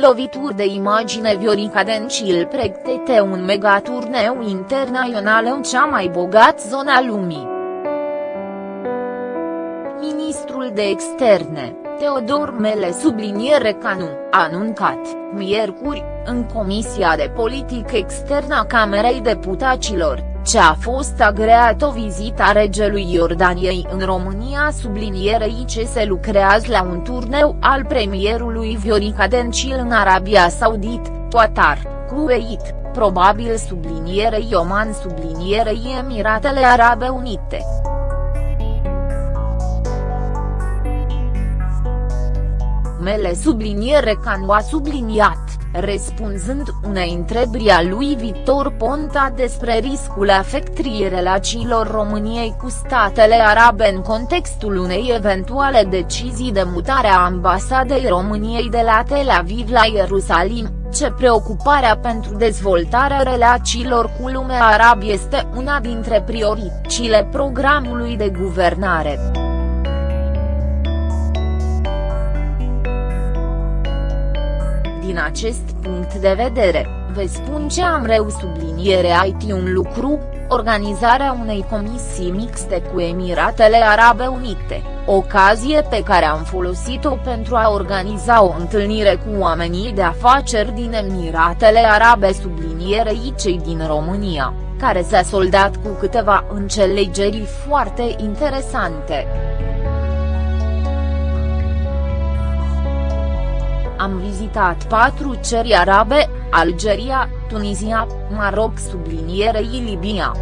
lovituri de imagine Viorica Dencil pregătește un megaturneu internațional în cea mai bogat zonă a lumii. Ministrul de Externe, Teodor Mele subliniere Canu, a anuncat, miercuri, în Comisia de Politică Externă a Camerei Deputaților, ce a fost agreat o vizită a regelui Iordaniei în România sublinierei ce se lucrează la un turneu al premierului Viorica Dencil în Arabia Saudit, Qatar, Kuwait, probabil sublinierei Oman sublinierei Emiratele Arabe Unite. Mele subliniere ca nu a subliniat răspunzând unei întrebări a lui Victor Ponta despre riscul afectării relațiilor României cu statele arabe în contextul unei eventuale decizii de mutare a ambasadei României de la Tel Aviv la Ierusalim, ce preocuparea pentru dezvoltarea relațiilor cu lumea arabă este una dintre prioritățile programului de guvernare. Din acest punct de vedere, vă spun ce am reu subliniere IT un lucru, organizarea unei comisii mixte cu Emiratele Arabe Unite, ocazie pe care am folosit-o pentru a organiza o întâlnire cu oamenii de afaceri din Emiratele Arabe sublinierei cei din România, care s-a soldat cu câteva înțelegeri foarte interesante. Am vizitat patru țări arabe, Algeria, Tunisia, Maroc sublinierei Libia.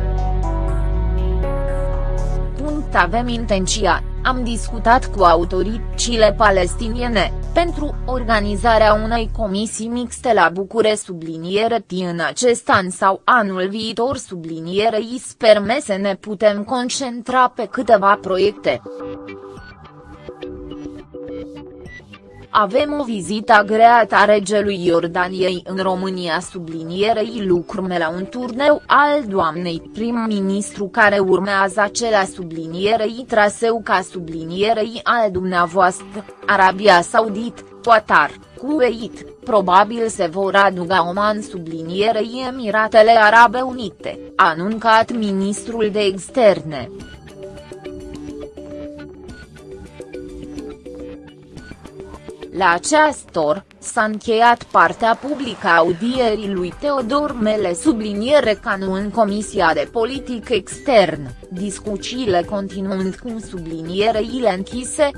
Punct avem intenția, am discutat cu autoritățile palestiniene, pentru organizarea unei comisii mixte la Bucure subliniere în acest an sau anul viitor sublinierei sperme să ne putem concentra pe câteva proiecte. Avem o vizită agreată a regelui Iordaniei în România sublinierei lucrurile la un turneu al doamnei prim-ministru care urmează acela sublinierei traseu ca sublinierei al dumneavoastră, Arabia Saudit, Qatar, Kuwait, probabil se vor aduga Oman sublinierei Emiratele Arabe Unite, a anuncat ministrul de externe. La această s-a încheiat partea publică a audierii lui Teodor Mele subliniere ca nu în Comisia de Politică Externă, discuțiile continuând cu sublinierele închise,